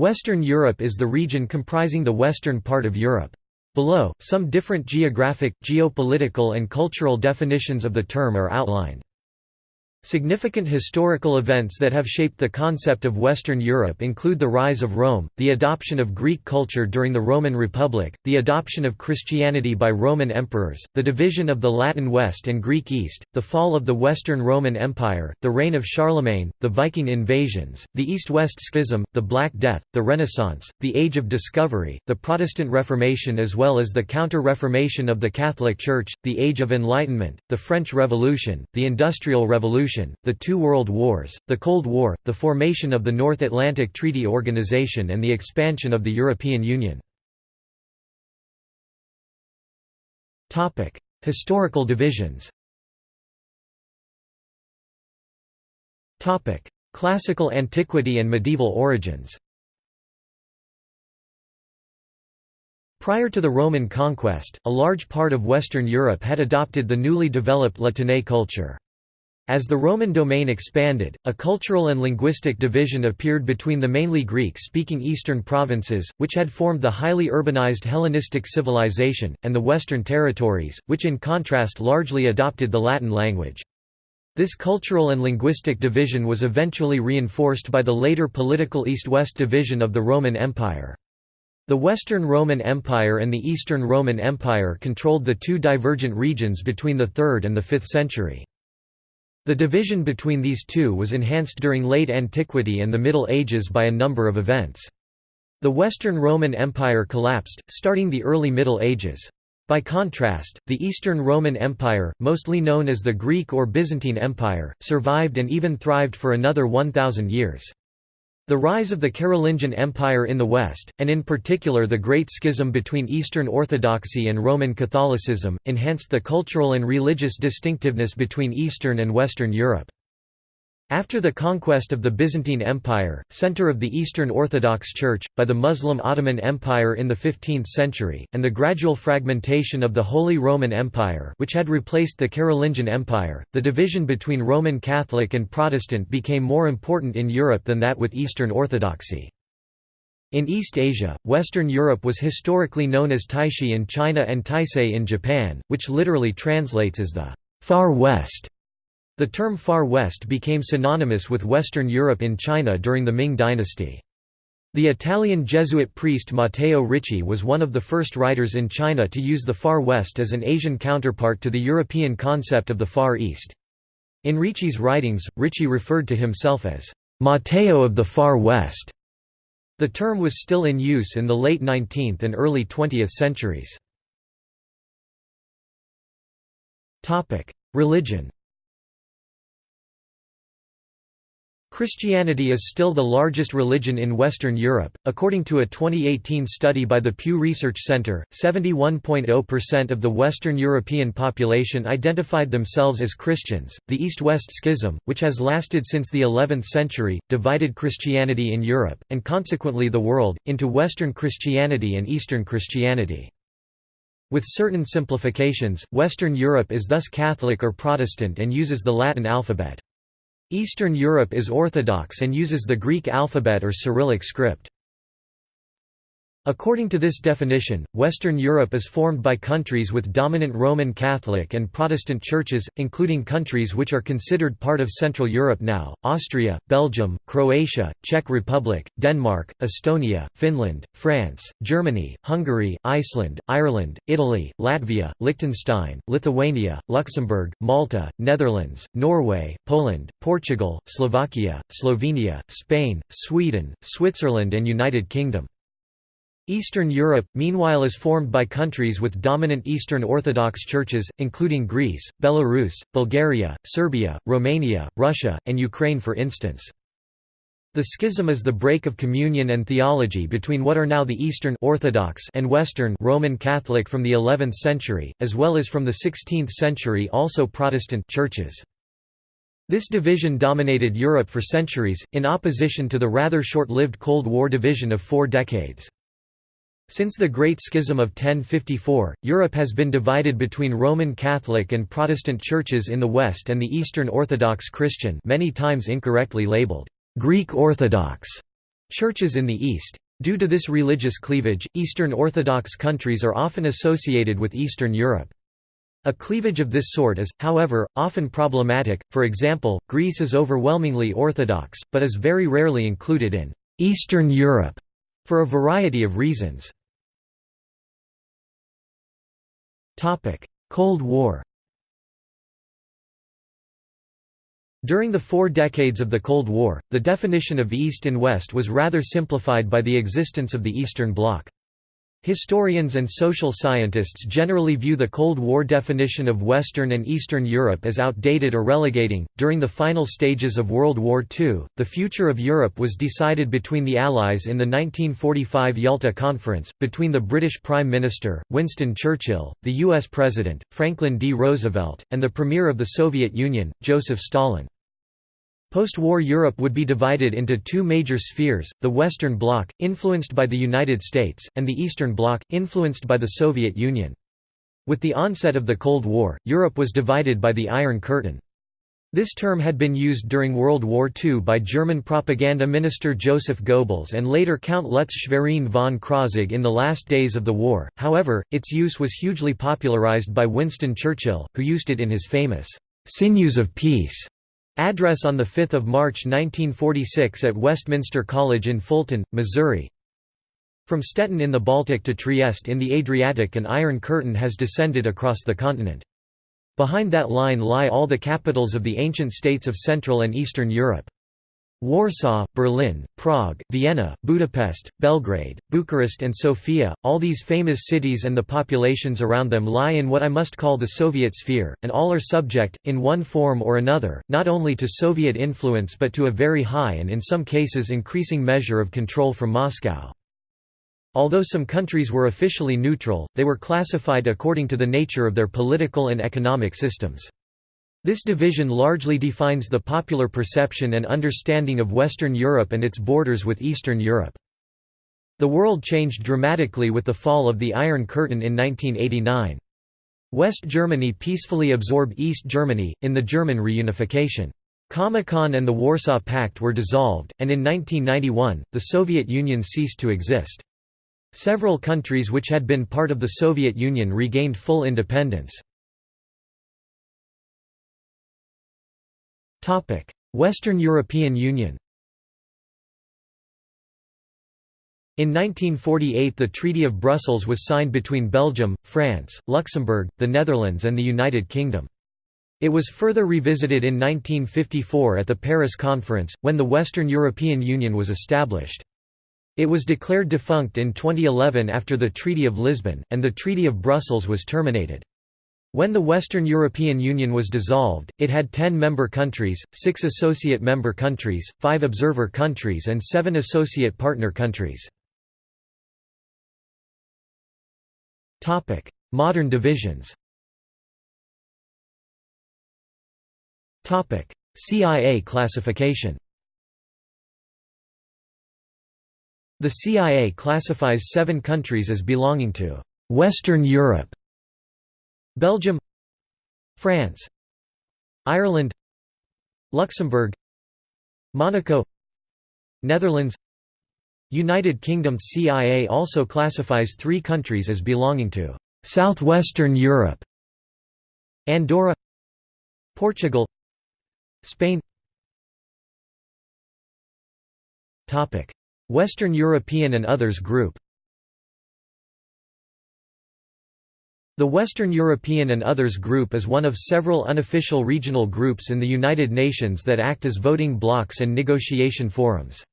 Western Europe is the region comprising the western part of Europe. Below, some different geographic, geopolitical and cultural definitions of the term are outlined. Significant historical events that have shaped the concept of Western Europe include the rise of Rome, the adoption of Greek culture during the Roman Republic, the adoption of Christianity by Roman emperors, the division of the Latin West and Greek East, the fall of the Western Roman Empire, the reign of Charlemagne, the Viking invasions, the East-West Schism, the Black Death, the Renaissance, the Age of Discovery, the Protestant Reformation as well as the Counter-Reformation of the Catholic Church, the Age of Enlightenment, the French Revolution, the Industrial Revolution the two World Wars, the Cold War, the formation of the North Atlantic Treaty Organization and the expansion of the European Union. Historical divisions Classical antiquity and medieval origins Prior to the Roman conquest, a large part of Western Europe had adopted the newly developed La Tène culture. As the Roman domain expanded, a cultural and linguistic division appeared between the mainly Greek-speaking eastern provinces, which had formed the highly urbanized Hellenistic civilization, and the western territories, which in contrast largely adopted the Latin language. This cultural and linguistic division was eventually reinforced by the later political East-West division of the Roman Empire. The Western Roman Empire and the Eastern Roman Empire controlled the two divergent regions between the 3rd and the 5th century. The division between these two was enhanced during late antiquity and the Middle Ages by a number of events. The Western Roman Empire collapsed, starting the early Middle Ages. By contrast, the Eastern Roman Empire, mostly known as the Greek or Byzantine Empire, survived and even thrived for another 1,000 years. The rise of the Carolingian Empire in the West, and in particular the Great Schism between Eastern Orthodoxy and Roman Catholicism, enhanced the cultural and religious distinctiveness between Eastern and Western Europe. After the conquest of the Byzantine Empire, center of the Eastern Orthodox Church, by the Muslim Ottoman Empire in the 15th century, and the gradual fragmentation of the Holy Roman Empire which had replaced the Carolingian Empire, the division between Roman Catholic and Protestant became more important in Europe than that with Eastern Orthodoxy. In East Asia, Western Europe was historically known as Taixi in China and Taisei in Japan, which literally translates as the Far West. The term Far West became synonymous with Western Europe in China during the Ming dynasty. The Italian Jesuit priest Matteo Ricci was one of the first writers in China to use the Far West as an Asian counterpart to the European concept of the Far East. In Ricci's writings, Ricci referred to himself as Matteo of the Far West. The term was still in use in the late 19th and early 20th centuries. Religion Christianity is still the largest religion in Western Europe. According to a 2018 study by the Pew Research Center, 71.0% of the Western European population identified themselves as Christians. The East West Schism, which has lasted since the 11th century, divided Christianity in Europe, and consequently the world, into Western Christianity and Eastern Christianity. With certain simplifications, Western Europe is thus Catholic or Protestant and uses the Latin alphabet. Eastern Europe is Orthodox and uses the Greek alphabet or Cyrillic script. According to this definition, Western Europe is formed by countries with dominant Roman Catholic and Protestant churches, including countries which are considered part of Central Europe now, Austria, Belgium, Croatia, Czech Republic, Denmark, Estonia, Finland, France, Germany, Hungary, Iceland, Ireland, Italy, Latvia, Liechtenstein, Lithuania, Luxembourg, Malta, Netherlands, Norway, Poland, Portugal, Slovakia, Slovenia, Spain, Sweden, Switzerland and United Kingdom. Eastern Europe, meanwhile is formed by countries with dominant Eastern Orthodox churches, including Greece, Belarus, Bulgaria, Serbia, Romania, Russia, and Ukraine for instance. The schism is the break of communion and theology between what are now the Eastern Orthodox and Western Roman Catholic from the 11th century, as well as from the 16th century also Protestant churches. This division dominated Europe for centuries, in opposition to the rather short-lived Cold War division of four decades. Since the Great Schism of 1054, Europe has been divided between Roman Catholic and Protestant churches in the West and the Eastern Orthodox Christian many times incorrectly labeled Greek Orthodox Churches in the East. Due to this religious cleavage, Eastern Orthodox countries are often associated with Eastern Europe. A cleavage of this sort is, however, often problematic, for example, Greece is overwhelmingly Orthodox, but is very rarely included in «Eastern Europe» for a variety of reasons. Cold War During the four decades of the Cold War, the definition of East and West was rather simplified by the existence of the Eastern Bloc. Historians and social scientists generally view the Cold War definition of Western and Eastern Europe as outdated or relegating. During the final stages of World War II, the future of Europe was decided between the Allies in the 1945 Yalta Conference, between the British Prime Minister, Winston Churchill, the U.S. President, Franklin D. Roosevelt, and the Premier of the Soviet Union, Joseph Stalin. Post-war Europe would be divided into two major spheres, the Western Bloc, influenced by the United States, and the Eastern Bloc, influenced by the Soviet Union. With the onset of the Cold War, Europe was divided by the Iron Curtain. This term had been used during World War II by German propaganda minister Joseph Goebbels and later Count Lutz Schwerin von Krosigk in the last days of the war, however, its use was hugely popularized by Winston Churchill, who used it in his famous, "'Sinews of Peace' Address on 5 March 1946 at Westminster College in Fulton, Missouri From Stettin in the Baltic to Trieste in the Adriatic an Iron Curtain has descended across the continent. Behind that line lie all the capitals of the ancient states of Central and Eastern Europe. Warsaw, Berlin, Prague, Vienna, Budapest, Belgrade, Bucharest and Sofia, all these famous cities and the populations around them lie in what I must call the Soviet sphere, and all are subject, in one form or another, not only to Soviet influence but to a very high and in some cases increasing measure of control from Moscow. Although some countries were officially neutral, they were classified according to the nature of their political and economic systems. This division largely defines the popular perception and understanding of Western Europe and its borders with Eastern Europe. The world changed dramatically with the fall of the Iron Curtain in 1989. West Germany peacefully absorbed East Germany, in the German reunification. Comecon and the Warsaw Pact were dissolved, and in 1991, the Soviet Union ceased to exist. Several countries which had been part of the Soviet Union regained full independence. Western European Union In 1948 the Treaty of Brussels was signed between Belgium, France, Luxembourg, the Netherlands and the United Kingdom. It was further revisited in 1954 at the Paris Conference, when the Western European Union was established. It was declared defunct in 2011 after the Treaty of Lisbon, and the Treaty of Brussels was terminated. When the Western European Union was dissolved, it had 10 member countries, 6 associate member countries, 5 observer countries and 7 associate partner countries. Modern divisions CIA classification The CIA classifies seven countries as belonging to «Western Europe» Belgium France Ireland Luxembourg Monaco Netherlands. United Kingdom CIA also classifies three countries as belonging to «Southwestern Europe» Andorra Portugal Spain. Western European and Others Group The Western European and Others Group is one of several unofficial regional groups in the United Nations that act as voting blocs and negotiation forums.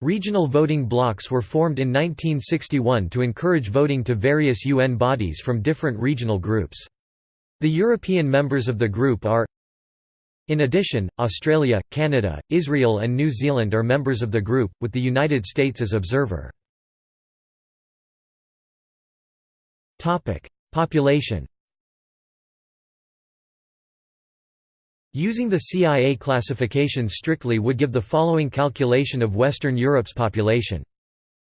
Regional voting blocs were formed in 1961 to encourage voting to various UN bodies from different regional groups. The European members of the group are in addition, Australia, Canada, Israel and New Zealand are members of the group, with the United States as observer. Population Using the CIA classification strictly would give the following calculation of Western Europe's population.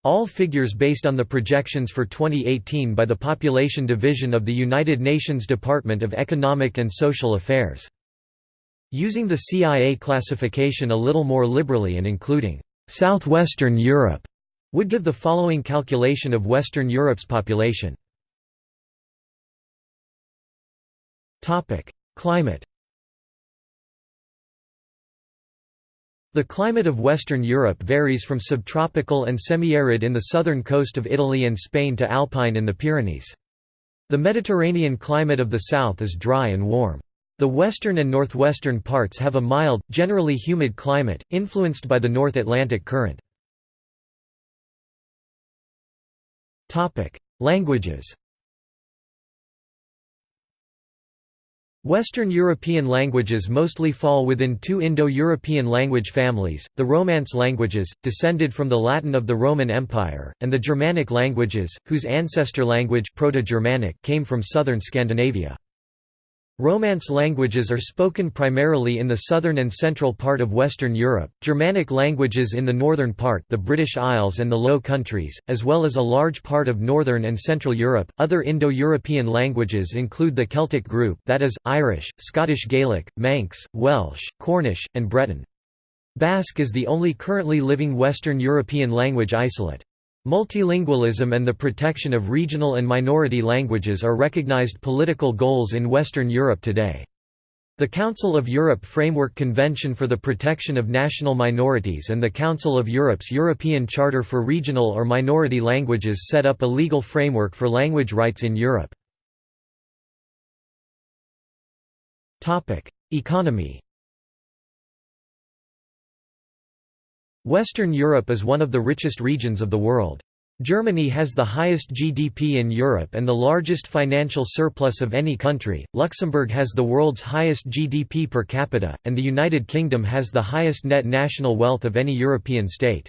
All figures based on the projections for 2018 by the Population Division of the United Nations Department of Economic and Social Affairs. Using the CIA classification a little more liberally and including Southwestern Europe would give the following calculation of Western Europe's population. Climate The climate of Western Europe varies from subtropical and semi-arid in the southern coast of Italy and Spain to alpine in the Pyrenees. The Mediterranean climate of the south is dry and warm. The western and northwestern parts have a mild, generally humid climate, influenced by the North Atlantic current. Languages Western European languages mostly fall within two Indo-European language families, the Romance languages, descended from the Latin of the Roman Empire, and the Germanic languages, whose ancestor language Proto-Germanic came from southern Scandinavia. Romance languages are spoken primarily in the southern and central part of Western Europe, Germanic languages in the northern part the British Isles and the Low Countries, as well as a large part of northern and central Europe. Other Indo-European languages include the Celtic group that is, Irish, Scottish Gaelic, Manx, Welsh, Cornish, and Breton. Basque is the only currently living Western European language isolate. Multilingualism and the protection of regional and minority languages are recognized political goals in Western Europe today. The Council of Europe Framework Convention for the Protection of National Minorities and the Council of Europe's European Charter for Regional or Minority Languages set up a legal framework for language rights in Europe. Economy Western Europe is one of the richest regions of the world. Germany has the highest GDP in Europe and the largest financial surplus of any country, Luxembourg has the world's highest GDP per capita, and the United Kingdom has the highest net national wealth of any European state.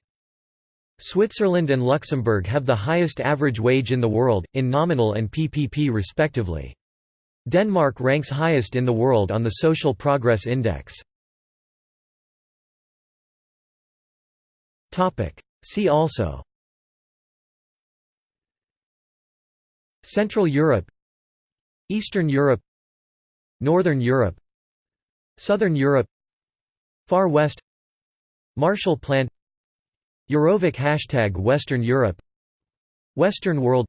Switzerland and Luxembourg have the highest average wage in the world, in nominal and PPP respectively. Denmark ranks highest in the world on the Social Progress Index. See also. Central Europe. Eastern Europe. Northern Europe. Southern Europe. Far West. Marshall Plan. EuroVoc Hashtag Western Europe. Western World.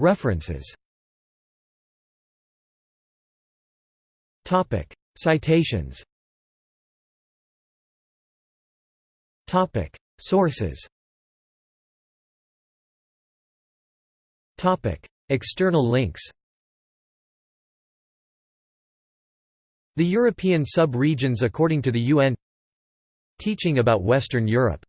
References. Citations Sources. Topic: External links. The European sub-regions according to the UN Teaching about Western Europe